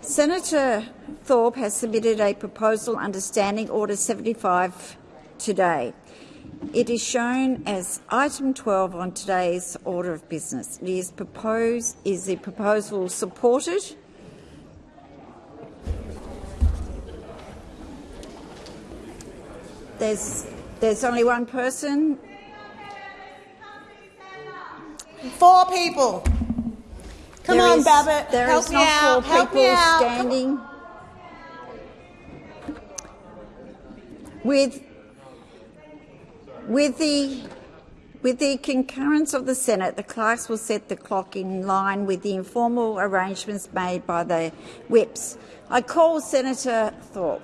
Senator Thorpe has submitted a proposal under Standing Order 75 today. It is shown as item 12 on today's order of business. It is proposed. Is the proposal supported? There's there's only one person. Four people. Come There on, is- Babbitt. There Help is me not out. four Help me people out. Standing. With with the with the concurrence of the Senate, the clerks will set the clock in line with the informal arrangements made by the whips. I call Senator Thorpe.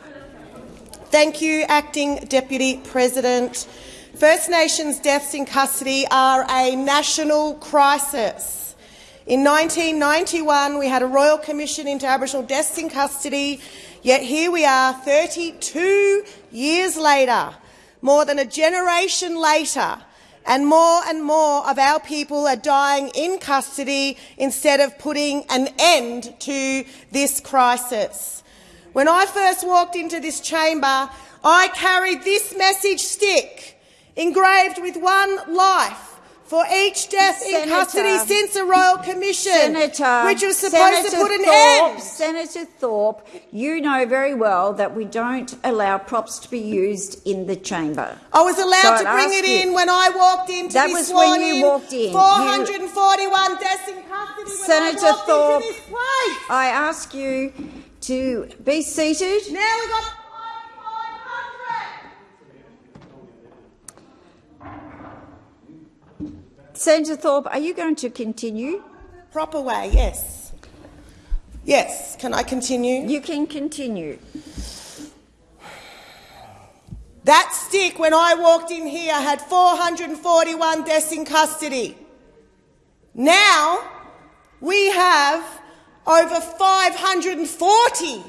Thank you, Acting Deputy President. First Nations deaths in custody are a national crisis. In 1991, we had a Royal Commission into Aboriginal deaths in custody, yet here we are 32 years later, more than a generation later, and more and more of our people are dying in custody instead of putting an end to this crisis. When I first walked into this chamber, I carried this message stick engraved with one life for each death in custody since the Royal Commission, Senator, which was supposed to Senator put an Thorpe, end. Senator Thorpe, you know very well that we don't allow props to be used in the chamber. I was allowed So to bring it you- in when I walked in to That be was sworn when you in. walked in. You- 441 deaths in custody when Senator I walked Thorpe, into this place. I ask you to be seated. Now we got 500. Senator Thorpe, are you going to continue? Proper way, yes. Yes, can I continue? You can continue. That stick, when I walked in here, had 441 deaths in custody. Now, we have over 540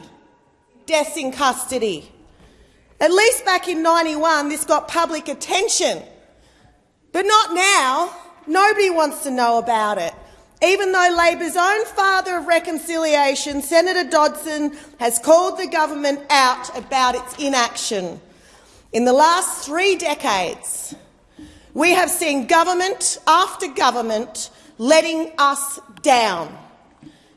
deaths in custody. At least back in 91, this got public attention. But not now. Nobody wants to know about it. Even though Labor's own father of reconciliation, Senator Dodson, has called the government out about its inaction. In the last three decades, we have seen government after government letting us down,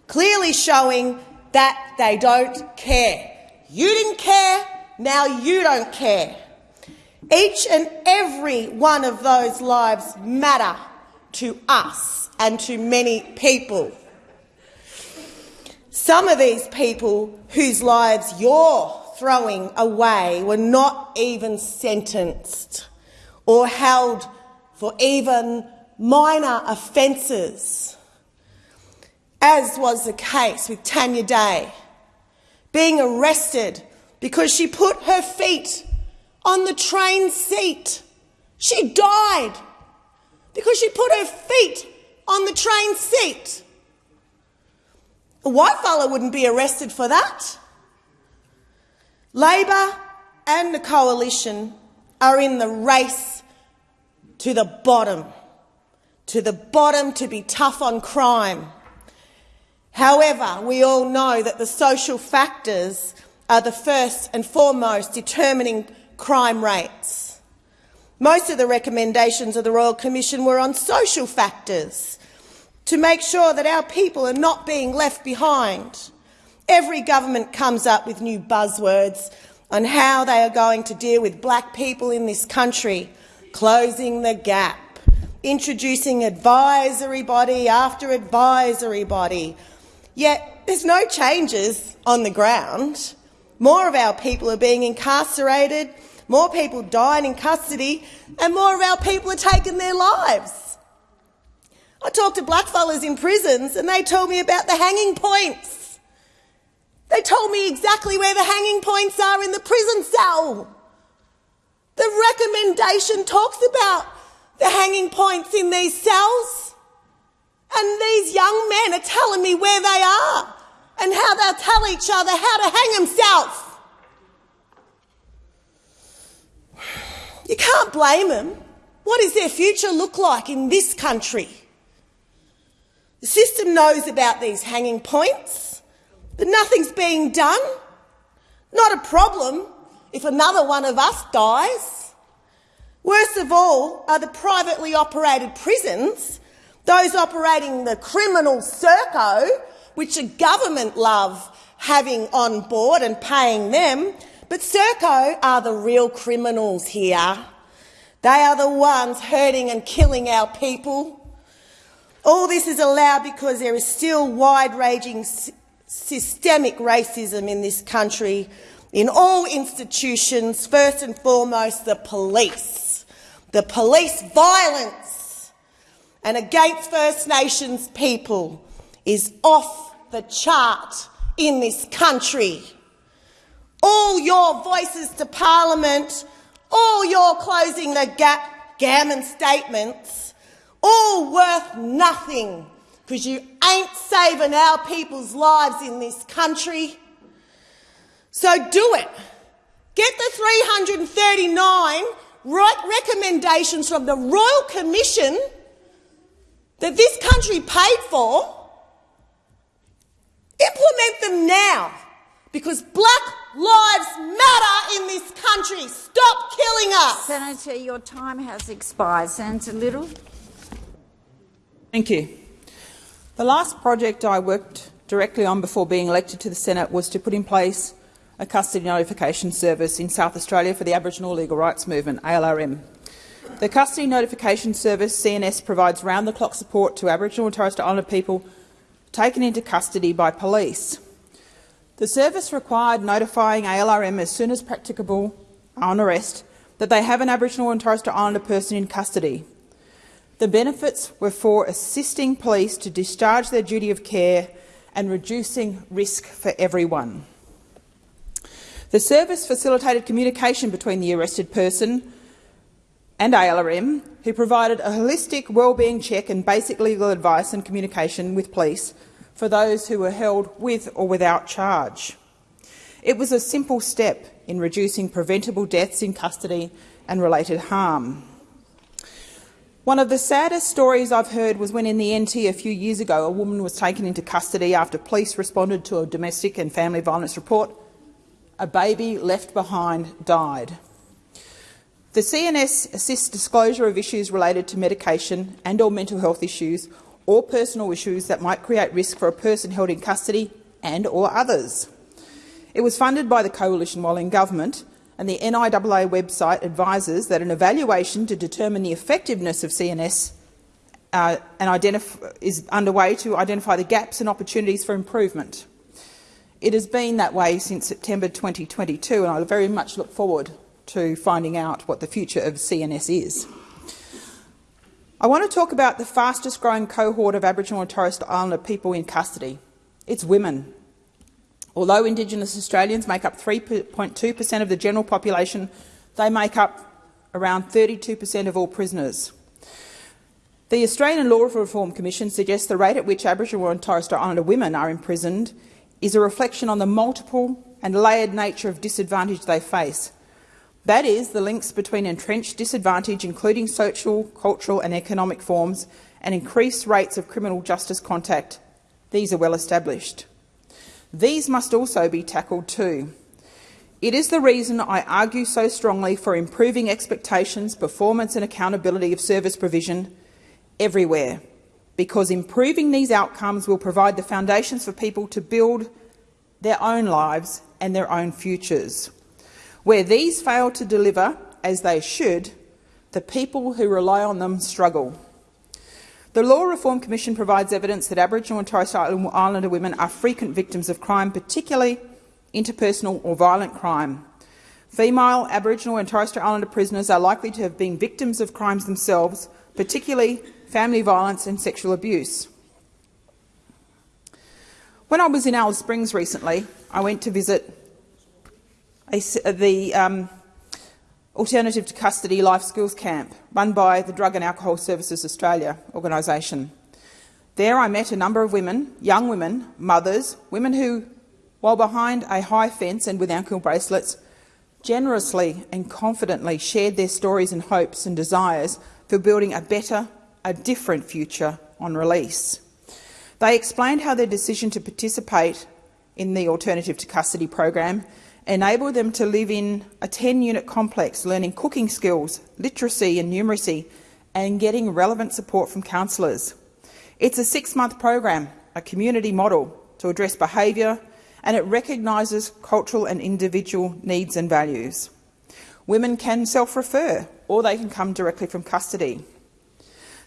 clearly showing that they don't care. You didn't care, now you don't care. Each and every one of those lives matter to us and to many people. Some of these people whose lives you're throwing away were not even sentenced or held for even minor offences, as was the case with Tanya Day, being arrested because she put her feet on the train seat. She died because she put her feet on the train seat. A white fella wouldn't be arrested for that. Labor and the coalition are in the race to the bottom, to the bottom to be tough on crime. However, we all know that the social factors are the first and foremost determining crime rates. Most of the recommendations of the Royal Commission were on social factors to make sure that our people are not being left behind. Every government comes up with new buzzwords on how they are going to deal with black people in this country, closing the gap, introducing advisory body after advisory body. Yet there's no changes on the ground. More of our people are being incarcerated, more people dying in custody, and more of our people are taking their lives. I talked to blackfellas in prisons and they told me about the hanging points. They told me exactly where the hanging points are in the prison cell. The recommendation talks about the hanging points in these cells. And these young men are telling me where they are and how they'll tell each other how to hang themselves. You can't blame them. What does their future look like in this country? The system knows about these hanging points But nothing's being done. Not a problem if another one of us dies. Worst of all are the privately operated prisons, those operating the criminal Serco, which the government love having on board and paying them. But Serco are the real criminals here. They are the ones hurting and killing our people. All this is allowed because there is still wide-ranging systemic racism in this country, in all institutions, first and foremost the police. The police violence and against First Nations people is off the chart in this country. All your voices to Parliament, all your closing the gap gammon statements, all worth nothing because you ain't saving our people's lives in this country. So do it. Get the 339 recommendations from the Royal Commission that this country paid for Implement them now because black lives matter in this country. Stop killing us. Senator, your time has expired. Senator Liddle. Thank you. The last project I worked directly on before being elected to the Senate was to put in place a custody notification service in South Australia for the Aboriginal Legal Rights Movement, ALRM. The Custody Notification Service, CNS, provides round-the-clock support to Aboriginal and Torres Strait Islander people taken into custody by police. The service required notifying ALRM as soon as practicable on arrest that they have an Aboriginal and Torres Strait Islander person in custody. The benefits were for assisting police to discharge their duty of care and reducing risk for everyone. The service facilitated communication between the arrested person and ALRM, who provided a holistic wellbeing check and basic legal advice and communication with police for those who were held with or without charge. It was a simple step in reducing preventable deaths in custody and related harm. One of the saddest stories I've heard was when in the NT a few years ago a woman was taken into custody after police responded to a domestic and family violence report. A baby left behind died. The CNS assists disclosure of issues related to medication and or mental health issues or personal issues that might create risk for a person held in custody and or others. It was funded by the Coalition while in government, and the NIAA website advises that an evaluation to determine the effectiveness of CNS uh, is underway to identify the gaps and opportunities for improvement. It has been that way since September 2022, and I very much look forward to finding out what the future of CNS is. I want to talk about the fastest growing cohort of Aboriginal and Torres Strait Islander people in custody. It's women. Although Indigenous Australians make up 3.2 per cent of the general population, they make up around 32 per cent of all prisoners. The Australian Law Reform Commission suggests the rate at which Aboriginal and Torres Strait Islander women are imprisoned is a reflection on the multiple and layered nature of disadvantage they face, that is, the links between entrenched disadvantage, including social, cultural and economic forms, and increased rates of criminal justice contact. These are well established. These must also be tackled too. It is the reason I argue so strongly for improving expectations, performance and accountability of service provision everywhere, because improving these outcomes will provide the foundations for people to build their own lives and their own futures. Where these fail to deliver, as they should, the people who rely on them struggle. The Law Reform Commission provides evidence that Aboriginal and Torres Strait Islander women are frequent victims of crime, particularly interpersonal or violent crime. Female Aboriginal and Torres Strait Islander prisoners are likely to have been victims of crimes themselves, particularly family violence and sexual abuse. When I was in Alice Springs recently, I went to visit a, the um, Alternative to Custody Life Skills Camp, run by the Drug and Alcohol Services Australia organisation. There I met a number of women, young women, mothers, women who, while behind a high fence and with ankle bracelets, generously and confidently shared their stories and hopes and desires for building a better, a different future on release. They explained how their decision to participate in the Alternative to Custody program enable them to live in a 10-unit complex, learning cooking skills, literacy and numeracy, and getting relevant support from counsellors. It's a six-month program, a community model to address behaviour, and it recognises cultural and individual needs and values. Women can self-refer, or they can come directly from custody.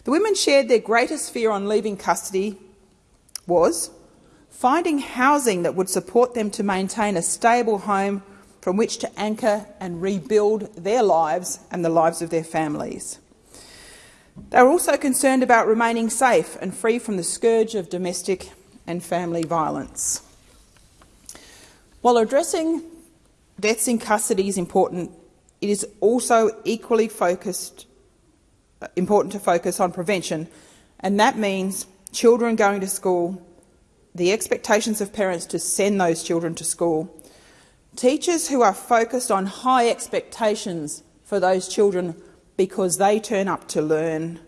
The women shared their greatest fear on leaving custody was finding housing that would support them to maintain a stable home from which to anchor and rebuild their lives and the lives of their families. They were also concerned about remaining safe and free from the scourge of domestic and family violence. While addressing deaths in custody is important, it is also equally focused, important to focus on prevention, and that means children going to school, the expectations of parents to send those children to school, teachers who are focused on high expectations for those children because they turn up to learn,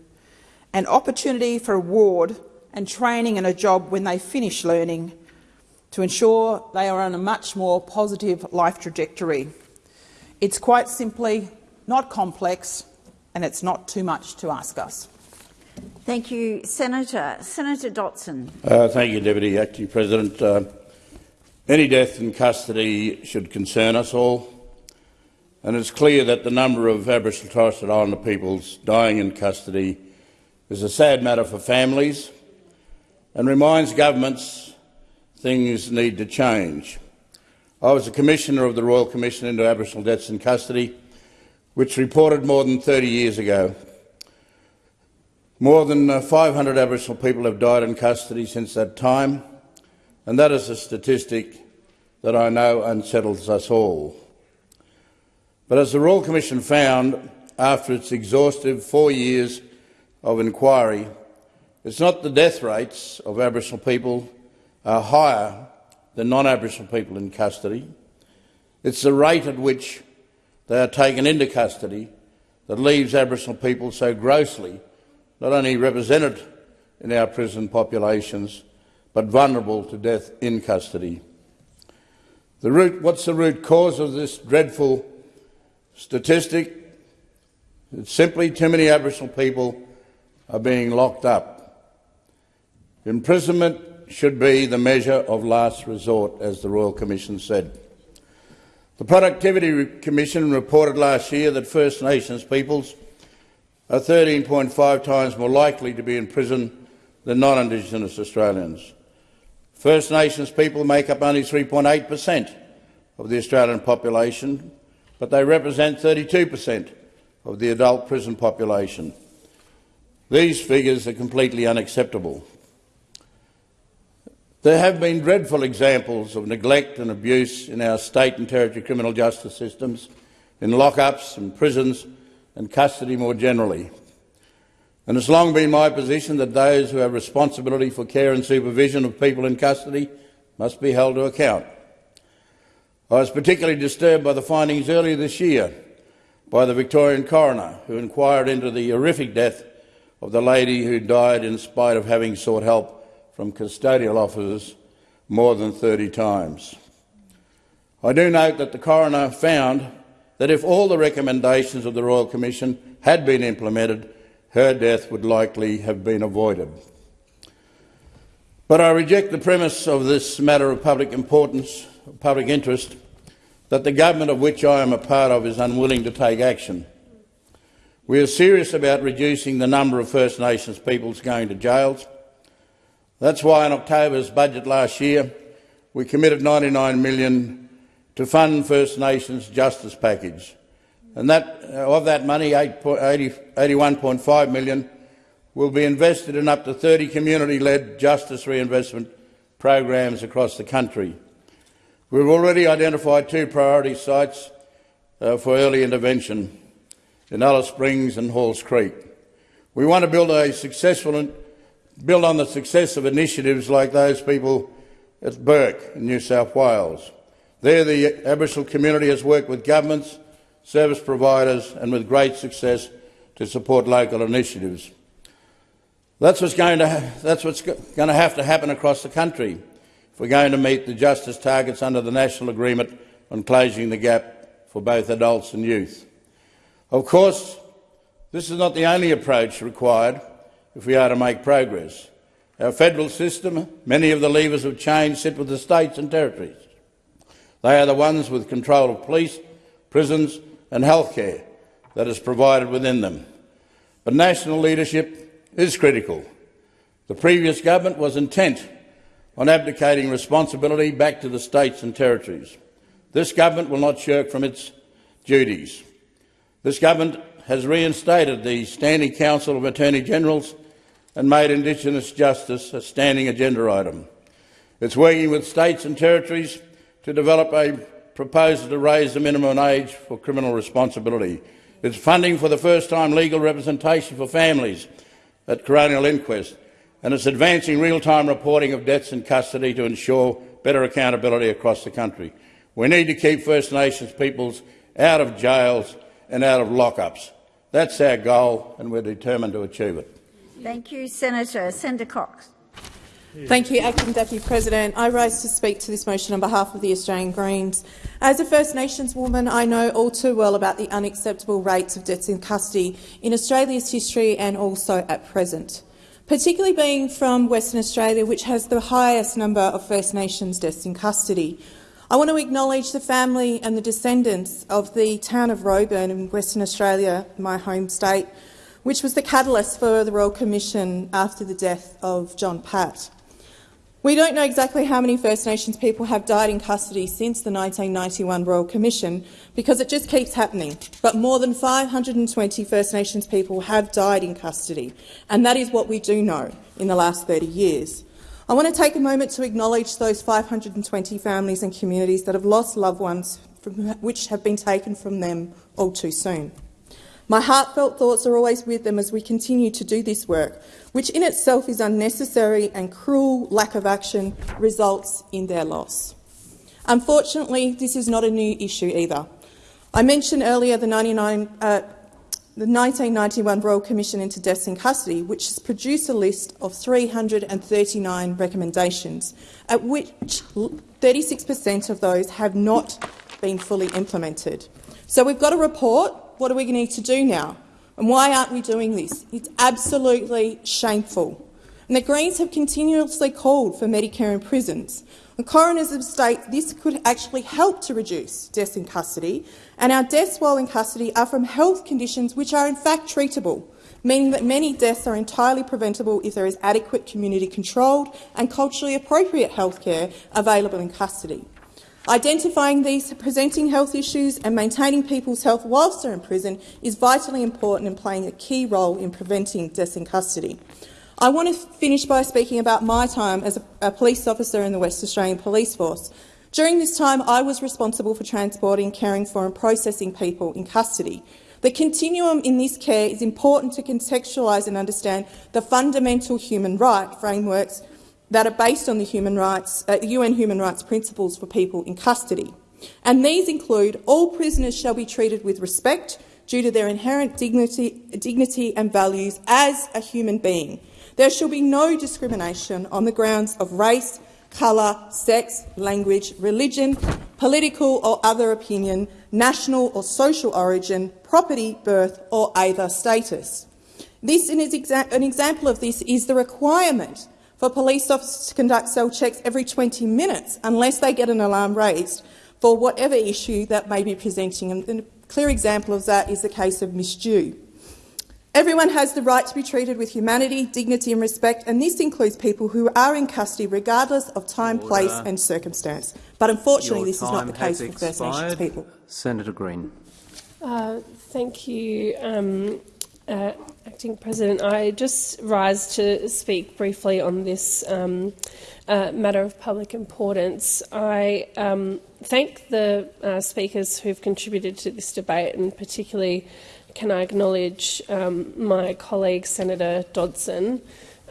an opportunity for reward and training and a job when they finish learning to ensure they are on a much more positive life trajectory. It's quite simply not complex and it's not too much to ask us. Thank you, Senator. Senator Dodson. Uh, thank you, Deputy Acting President. Uh, any death in custody should concern us all, and it's clear that the number of Aboriginal Torres Strait Islander peoples dying in custody is a sad matter for families and reminds governments things need to change. I was a Commissioner of the Royal Commission into Aboriginal Deaths in Custody, which reported more than 30 years ago more than uh, 500 Aboriginal people have died in custody since that time, and that is a statistic that I know unsettles us all. But as the Royal Commission found after its exhaustive four years of inquiry, it's not the death rates of Aboriginal people are higher than non-Aboriginal people in custody. It's the rate at which they are taken into custody that leaves Aboriginal people so grossly not only represented in our prison populations, but vulnerable to death in custody. The root, what's the root cause of this dreadful statistic? It's simply too many Aboriginal people are being locked up. Imprisonment should be the measure of last resort, as the Royal Commission said. The Productivity Commission reported last year that First Nations peoples are 13.5 times more likely to be in prison than non-Indigenous Australians. First Nations people make up only 3.8 per cent of the Australian population, but they represent 32 per cent of the adult prison population. These figures are completely unacceptable. There have been dreadful examples of neglect and abuse in our state and territory criminal justice systems, in lockups and prisons and custody more generally. And it's long been my position that those who have responsibility for care and supervision of people in custody must be held to account. I was particularly disturbed by the findings earlier this year by the Victorian coroner who inquired into the horrific death of the lady who died in spite of having sought help from custodial officers more than 30 times. I do note that the coroner found that if all the recommendations of the Royal Commission had been implemented, her death would likely have been avoided. But I reject the premise of this matter of public importance, public interest, that the government of which I am a part of is unwilling to take action. We are serious about reducing the number of First Nations peoples going to jails. That's why in October's budget last year we committed 99 million to fund First Nations justice package. And that, uh, of that money, 81.5 million will be invested in up to 30 community-led justice reinvestment programs across the country. We've already identified two priority sites uh, for early intervention in Alice Springs and Halls Creek. We want to build a successful build on the success of initiatives like those people at Bourke in New South Wales. There, the Aboriginal community has worked with governments, service providers and with great success to support local initiatives. That's what's going to, that's what's going to have to happen across the country if we're going to meet the justice targets under the National Agreement on Closing the Gap for both adults and youth. Of course, this is not the only approach required if we are to make progress. Our federal system, many of the levers of change sit with the states and territories. They are the ones with control of police, prisons and healthcare that is provided within them. But national leadership is critical. The previous government was intent on abdicating responsibility back to the states and territories. This government will not shirk from its duties. This government has reinstated the Standing Council of Attorney Generals and made Indigenous justice a standing agenda item. It's working with states and territories to develop a proposal to raise the minimum age for criminal responsibility. It's funding for the first time legal representation for families at coronial inquest, and it's advancing real-time reporting of deaths in custody to ensure better accountability across the country. We need to keep First Nations peoples out of jails and out of lockups. That's our goal, and we're determined to achieve it. Thank you, Senator. Senator Cox. Thank you, Acting Deputy President. I rise to speak to this motion on behalf of the Australian Greens. As a First Nations woman, I know all too well about the unacceptable rates of deaths in custody in Australia's history and also at present, particularly being from Western Australia, which has the highest number of First Nations deaths in custody. I want to acknowledge the family and the descendants of the town of Roebourne in Western Australia, my home state, which was the catalyst for the Royal Commission after the death of John Pat. We don't know exactly how many First Nations people have died in custody since the 1991 Royal Commission because it just keeps happening. But more than 520 First Nations people have died in custody, and that is what we do know in the last 30 years. I want to take a moment to acknowledge those 520 families and communities that have lost loved ones which have been taken from them all too soon. My heartfelt thoughts are always with them as we continue to do this work, which in itself is unnecessary and cruel lack of action results in their loss. Unfortunately, this is not a new issue either. I mentioned earlier the, 99, uh, the 1991 Royal Commission into Deaths in Custody, which has produced a list of 339 recommendations, at which 36 per cent of those have not been fully implemented. So we've got a report what do we need to do now? And why aren't we doing this? It's absolutely shameful. And the Greens have continuously called for Medicare in prisons. The coroners have stated this could actually help to reduce deaths in custody, and our deaths while in custody are from health conditions which are in fact treatable, meaning that many deaths are entirely preventable if there is adequate community-controlled and culturally appropriate health care available in custody. Identifying these presenting health issues and maintaining people's health whilst they're in prison is vitally important and playing a key role in preventing deaths in custody. I want to finish by speaking about my time as a, a police officer in the West Australian Police Force. During this time, I was responsible for transporting, caring for and processing people in custody. The continuum in this care is important to contextualise and understand the fundamental human right frameworks that are based on the human rights, uh, UN human rights principles for people in custody. And these include all prisoners shall be treated with respect due to their inherent dignity, dignity and values as a human being. There shall be no discrimination on the grounds of race, colour, sex, language, religion, political or other opinion, national or social origin, property, birth or either status. This, an example of this is the requirement for police officers to conduct cell checks every 20 minutes unless they get an alarm raised for whatever issue that may be presenting. And a clear example of that is the case of Miss Dhu. Everyone has the right to be treated with humanity, dignity and respect, and this includes people who are in custody regardless of time, Order. place and circumstance. But unfortunately, Your this is not the case for First Nations people. Senator Green. Uh, thank you, um, uh, Acting President. I just rise to speak briefly on this um, uh, matter of public importance. I um, thank the uh, speakers who have contributed to this debate, and particularly can I acknowledge um, my colleague Senator Dodson.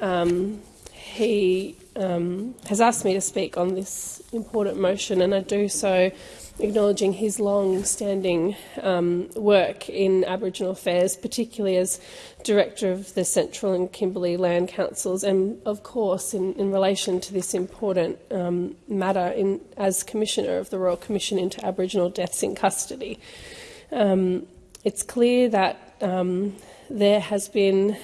Um, he um, has asked me to speak on this important motion, and I do so acknowledging his long-standing um, work in Aboriginal affairs, particularly as Director of the Central and Kimberley Land Councils, and of course in, in relation to this important um, matter in, as Commissioner of the Royal Commission into Aboriginal Deaths in Custody. Um, it's clear that um, there has been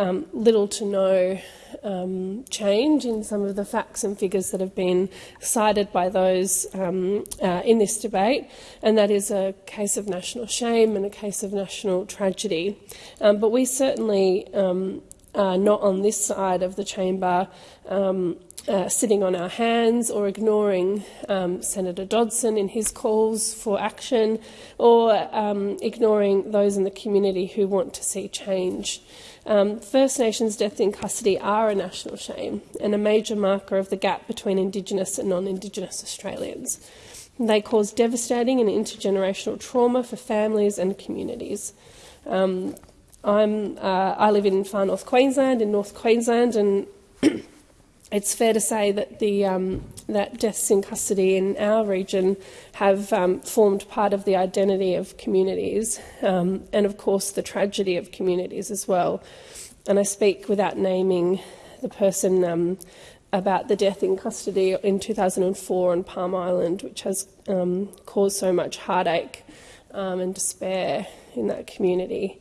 um, little to no um, change in some of the facts and figures that have been cited by those um, uh, in this debate, and that is a case of national shame and a case of national tragedy. Um, but we certainly um, are not on this side of the chamber um, uh, sitting on our hands or ignoring um, Senator Dodson in his calls for action or um, ignoring those in the community who want to see change. Um, First Nations deaths in custody are a national shame and a major marker of the gap between Indigenous and non-Indigenous Australians. They cause devastating and intergenerational trauma for families and communities. Um, I'm, uh, I live in far north Queensland, in North Queensland, and it's fair to say that the um, that deaths in custody in our region have um, formed part of the identity of communities, um, and of course the tragedy of communities as well. And I speak without naming the person um, about the death in custody in 2004 on Palm Island, which has um, caused so much heartache um, and despair in that community.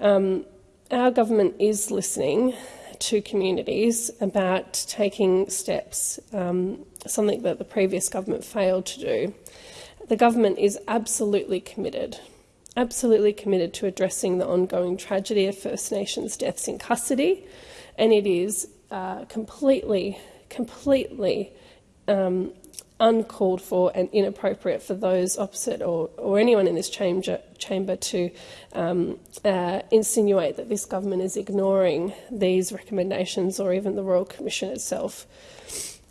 our government is listening to communities about taking steps, um, something that the previous government failed to do. The government is absolutely committed, absolutely committed to addressing the ongoing tragedy of First Nations deaths in custody, and it is uh, completely, completely um, uncalled for and inappropriate for those opposite or, or anyone in this chamber, chamber to um, uh, insinuate that this government is ignoring these recommendations or even the Royal Commission itself.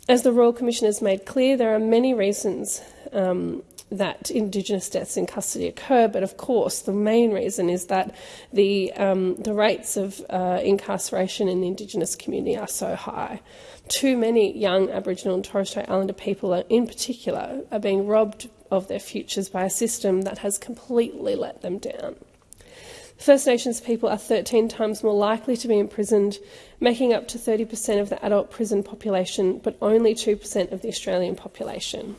As the Royal Commission has made clear, there are many reasons um, that Indigenous deaths in custody occur, but of course the main reason is that the, um, the rates of uh, incarceration in the Indigenous community are so high. Too many young Aboriginal and Torres Strait Islander people, in particular, are being robbed of their futures by a system that has completely let them down. First Nations people are 13 times more likely to be imprisoned, making up to 30% of the adult prison population, but only 2% of the Australian population.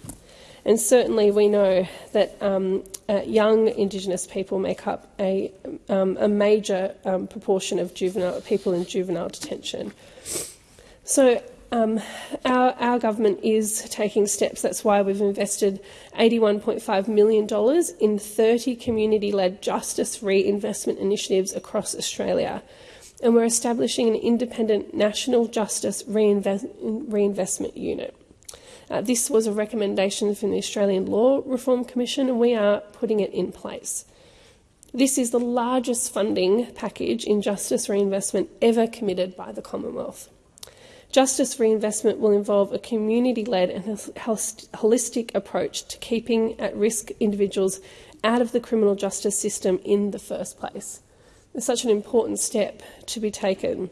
And certainly we know that um, uh, young Indigenous people make up a, um, a major um, proportion of juvenile people in juvenile detention. So um, our, our, government is taking steps. That's why we've invested $81.5 million in 30 community-led justice reinvestment initiatives across Australia. And we're establishing an independent national justice reinvest, reinvestment unit. Uh, this was a recommendation from the Australian Law Reform Commission, and we are putting it in place. This is the largest funding package in justice reinvestment ever committed by the Commonwealth. Justice reinvestment will involve a community-led and holistic approach to keeping at-risk individuals out of the criminal justice system in the first place. It's such an important step to be taken.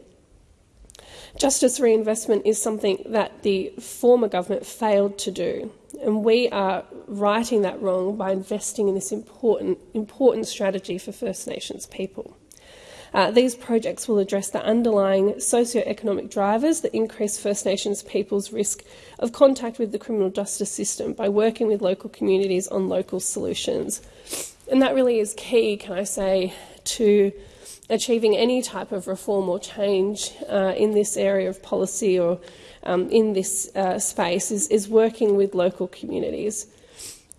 Justice reinvestment is something that the former government failed to do, and we are righting that wrong by investing in this important, important strategy for First Nations people. Uh, these projects will address the underlying socio-economic drivers that increase First Nations people's risk of contact with the criminal justice system by working with local communities on local solutions. And that really is key, can I say, to achieving any type of reform or change uh, in this area of policy or um, in this uh, space is, is, working with local communities.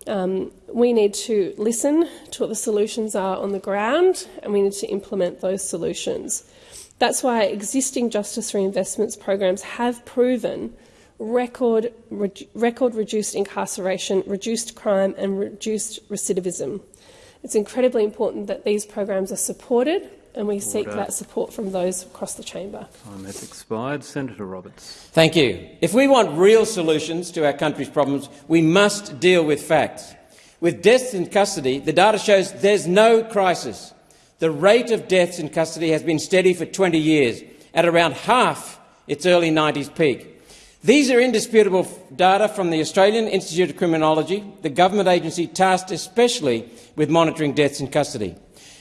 Um, we need to listen to what the solutions are on the ground and we need to implement those solutions. That's why existing justice reinvestments programs have proven record, re record reduced incarceration, reduced crime and reduced recidivism. It's incredibly important that these programs are supported and we seek that support from those across the chamber. Time has expired. Senator Roberts. Thank you. If we want real solutions to our country's problems, we must deal with facts. With deaths in custody, the data shows there's no crisis. The rate of deaths in custody has been steady for 20 years, at around half its early 90s peak. These are indisputable data from the Australian Institute of Criminology, the government agency tasked especially with monitoring deaths in custody.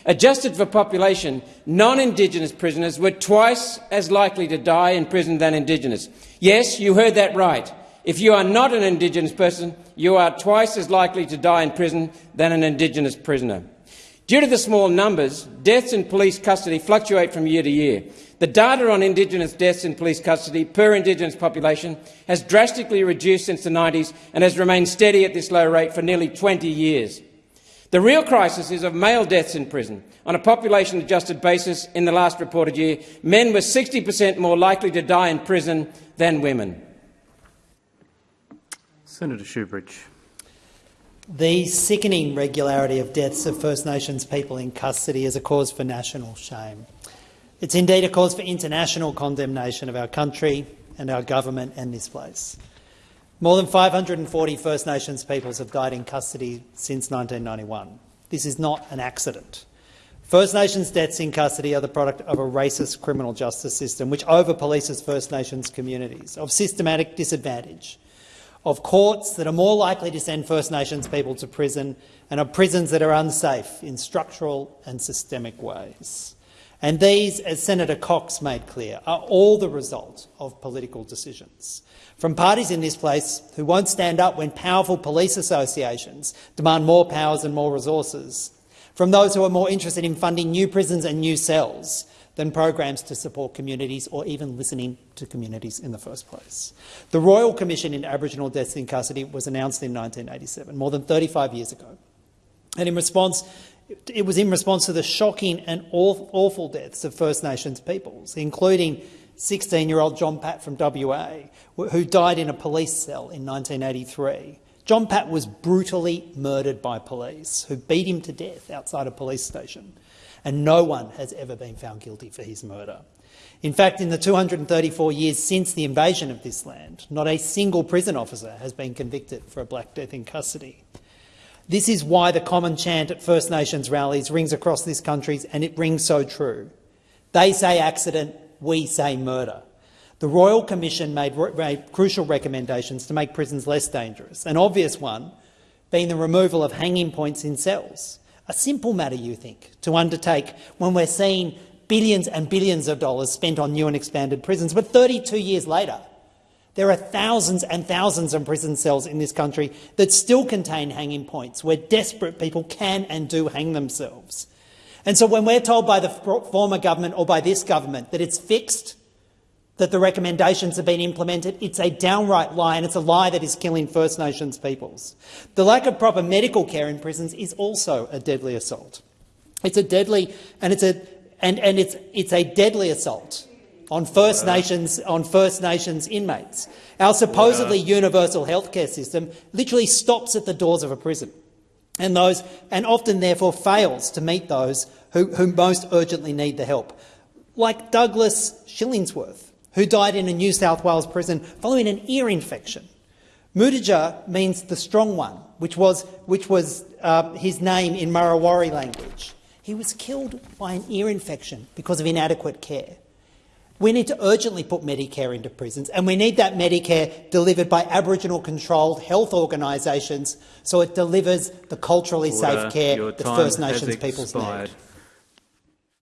Adjusted for population, non-Indigenous prisoners were twice as likely to die in prison than Indigenous. Yes, you heard that right. If you are not an Indigenous person, you are twice as likely to die in prison than an Indigenous prisoner. Due to the small numbers, deaths in police custody fluctuate from year to year. The data on Indigenous deaths in police custody per Indigenous population has drastically reduced since the 90s and has remained steady at this low rate for nearly 20 years. The real crisis is of male deaths in prison. On a population-adjusted basis, in the last reported year, men were 60 per cent more likely to die in prison than women. Senator Shoebridge. The sickening regularity of deaths of First Nations people in custody is a cause for national shame. It's indeed a cause for international condemnation of our country and our government and this place. More than 540 First Nations peoples have died in custody since 1991. This is not an accident. First Nations deaths in custody are the product of a racist criminal justice system which over-polices First Nations communities, of systematic disadvantage, of courts that are more likely to send First Nations people to prison and of prisons that are unsafe in structural and systemic ways. And these, as Senator Cox made clear, are all the result of political decisions. From parties in this place who won't stand up when powerful police associations demand more powers and more resources. From those who are more interested in funding new prisons and new cells than programs to support communities or even listening to communities in the first place. The Royal Commission into Aboriginal Deaths in Custody was announced in 1987, more than 35 years ago. And in response, it was in response to the shocking and awful deaths of First Nations peoples, including 16-year-old John Pat from WA, who died in a police cell in 1983. John Pat was brutally murdered by police, who beat him to death outside a police station, and no one has ever been found guilty for his murder. In fact, in the 234 years since the invasion of this land, not a single prison officer has been convicted for a black death in custody. This is why the common chant at First Nations rallies rings across this country, and it rings so true. They say accident, we say murder. The Royal Commission made, made, crucial recommendations to make prisons less dangerous, an obvious one being the removal of hanging points in cells. A simple matter, you think, to undertake when we're seeing billions and billions of dollars spent on new and expanded prisons. But 32 years later, there are thousands and thousands of prison cells in this country that still contain hanging points, where desperate people can and do hang themselves. And so when we're told by the former government or by this government that it's fixed, that the recommendations have been implemented, it's a downright lie, and it's a lie that is killing First Nations peoples. The lack of proper medical care in prisons is also a deadly assault. It's a deadly, and it's a, and, and it's, it's a deadly assault on First Nations on First Nations inmates. Our supposedly universal healthcare system literally stops at the doors of a prison, and those and often therefore fails to meet those who, who most urgently need the help, like Douglas Shillingsworth, who died in a New South Wales prison following an ear infection. Mudija means the strong one, which was, which was uh, his name in Murrawarri language. He was killed by an ear infection because of inadequate care. We need to urgently put Medicare into prisons, and we need that Medicare delivered by Aboriginal-controlled health organisations so it delivers the culturally Order. safe care that First Nations peoples need.